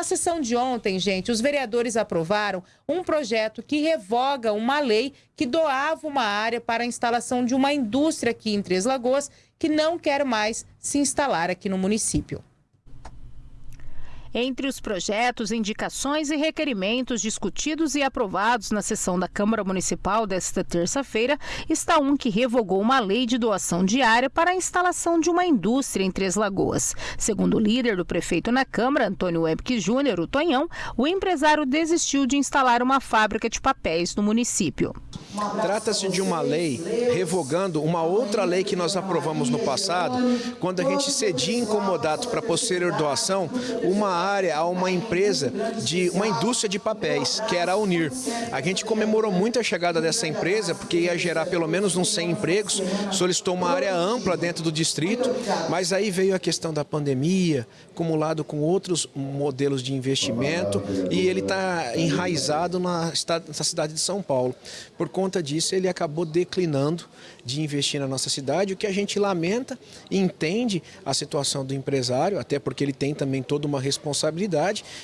Na sessão de ontem, gente, os vereadores aprovaram um projeto que revoga uma lei que doava uma área para a instalação de uma indústria aqui em Três Lagoas que não quer mais se instalar aqui no município. Entre os projetos, indicações e requerimentos discutidos e aprovados na sessão da Câmara Municipal desta terça-feira está um que revogou uma lei de doação diária para a instalação de uma indústria em Três Lagoas. Segundo o líder do prefeito na Câmara, Antônio Webke Júnior, o Tonhão, o empresário desistiu de instalar uma fábrica de papéis no município. Trata-se de uma lei revogando uma outra lei que nós aprovamos no passado, quando a gente cedia incomodado para posterior doação uma área a uma empresa de uma indústria de papéis, que era a Unir. A gente comemorou muito a chegada dessa empresa, porque ia gerar pelo menos uns 100 empregos, solicitou uma área ampla dentro do distrito, mas aí veio a questão da pandemia, acumulado com outros modelos de investimento, e ele está enraizado na cidade de São Paulo. Por conta disso, ele acabou declinando de investir na nossa cidade, o que a gente lamenta e entende a situação do empresário, até porque ele tem também toda uma responsabilidade,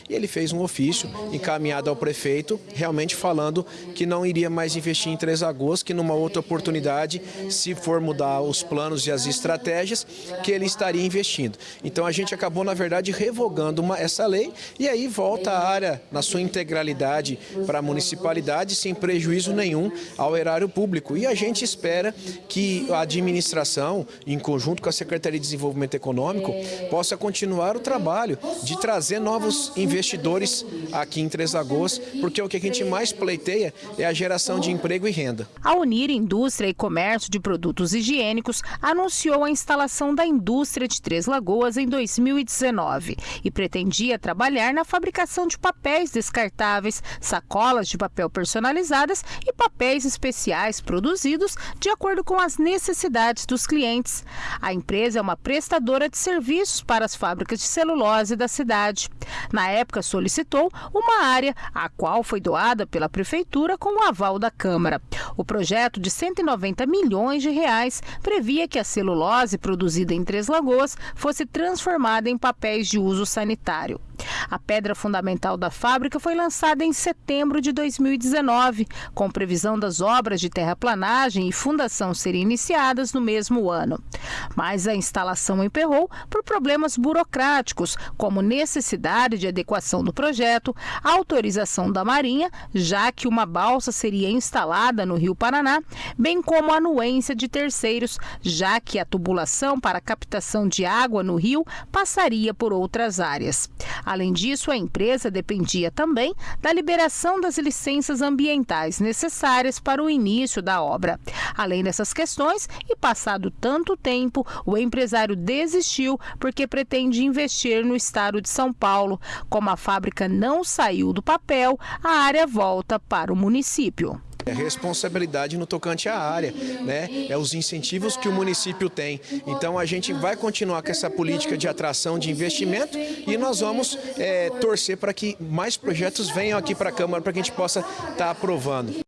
e ele fez um ofício encaminhado ao prefeito, realmente falando que não iria mais investir em Três Lagoas, que numa outra oportunidade, se for mudar os planos e as estratégias, que ele estaria investindo. Então a gente acabou, na verdade, revogando uma, essa lei, e aí volta a área na sua integralidade para a municipalidade, sem prejuízo nenhum ao erário público. E a gente espera que a administração, em conjunto com a Secretaria de Desenvolvimento Econômico, possa continuar o trabalho de trazer novos investidores aqui em Três Lagoas, porque o que a gente mais pleiteia é a geração de emprego e renda. A Unir Indústria e Comércio de Produtos Higiênicos anunciou a instalação da indústria de Três Lagoas em 2019 e pretendia trabalhar na fabricação de papéis descartáveis, sacolas de papel personalizadas e papéis especiais produzidos de acordo com as necessidades dos clientes. A empresa é uma prestadora de serviços para as fábricas de celulose da cidade. Na época, solicitou uma área, a qual foi doada pela Prefeitura com o aval da Câmara. O projeto de 190 milhões de reais previa que a celulose produzida em Três Lagoas fosse transformada em papéis de uso sanitário. A pedra fundamental da fábrica foi lançada em setembro de 2019, com previsão das obras de terraplanagem e fundação serem iniciadas no mesmo ano. Mas a instalação emperrou por problemas burocráticos, como necessidade de adequação do projeto, autorização da Marinha, já que uma balsa seria instalada no Rio Paraná, bem como anuência de terceiros, já que a tubulação para captação de água no rio passaria por outras áreas. Além disso, a empresa dependia também da liberação das licenças ambientais necessárias para o início da obra. Além dessas questões, e passado tanto tempo, o empresário desistiu porque pretende investir no estado de São Paulo. Como a fábrica não saiu do papel, a área volta para o município. É responsabilidade no tocante à área, né? É os incentivos que o município tem. Então a gente vai continuar com essa política de atração de investimento e nós vamos é, torcer para que mais projetos venham aqui para a Câmara para que a gente possa estar tá aprovando.